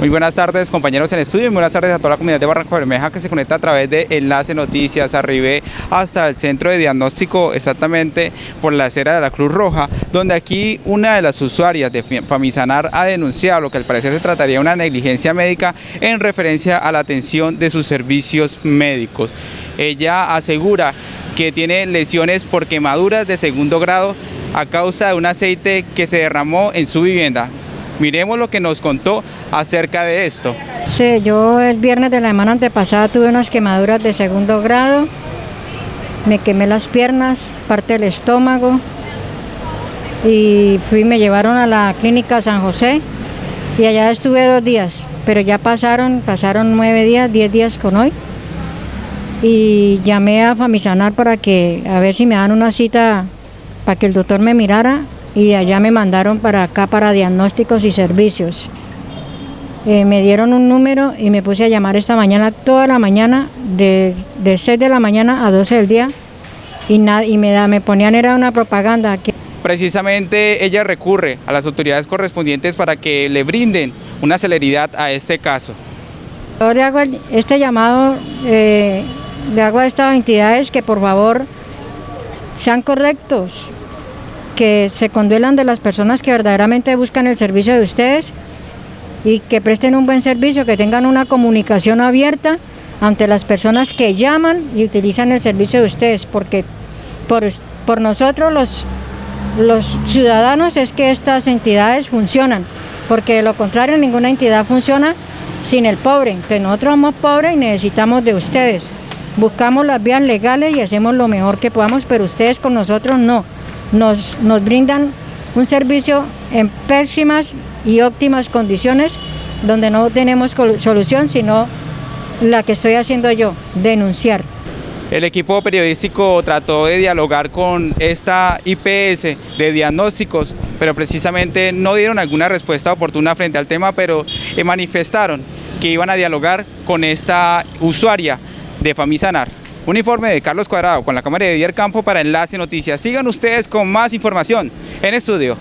Muy buenas tardes compañeros en estudio y buenas tardes a toda la comunidad de Barranco Bermeja que se conecta a través de Enlace Noticias, arribé hasta el centro de diagnóstico exactamente por la acera de la Cruz Roja, donde aquí una de las usuarias de Famisanar ha denunciado lo que al parecer se trataría de una negligencia médica en referencia a la atención de sus servicios médicos. Ella asegura que tiene lesiones por quemaduras de segundo grado a causa de un aceite que se derramó en su vivienda. Miremos lo que nos contó acerca de esto. Sí, yo el viernes de la semana antepasada tuve unas quemaduras de segundo grado, me quemé las piernas, parte del estómago. Y fui, me llevaron a la clínica San José. Y allá estuve dos días, pero ya pasaron, pasaron nueve días, diez días con hoy. Y llamé a Famisanar para que a ver si me dan una cita para que el doctor me mirara y allá me mandaron para acá para diagnósticos y servicios. Eh, me dieron un número y me puse a llamar esta mañana, toda la mañana, de, de 6 de la mañana a 12 del día, y, y me, da, me ponían, era una propaganda. Que... Precisamente ella recurre a las autoridades correspondientes para que le brinden una celeridad a este caso. Yo le hago este llamado, eh, le hago a estas entidades que por favor sean correctos, que se conduelan de las personas que verdaderamente buscan el servicio de ustedes y que presten un buen servicio, que tengan una comunicación abierta ante las personas que llaman y utilizan el servicio de ustedes, porque por, por nosotros los, los ciudadanos es que estas entidades funcionan, porque de lo contrario ninguna entidad funciona sin el pobre, entonces nosotros somos pobres y necesitamos de ustedes. Buscamos las vías legales y hacemos lo mejor que podamos, pero ustedes con nosotros no nos, brindan un servicio en pésimas y óptimas condiciones donde no tenemos solución sino la que estoy haciendo yo, denunciar. El equipo periodístico trató de dialogar con esta IPS de diagnósticos, pero precisamente no dieron alguna respuesta oportuna frente al tema, pero manifestaron que iban a dialogar con esta usuaria de Famisanar. Un informe de Carlos Cuadrado con la cámara de Dier Campo para Enlace Noticias. Sigan ustedes con más información en estudio.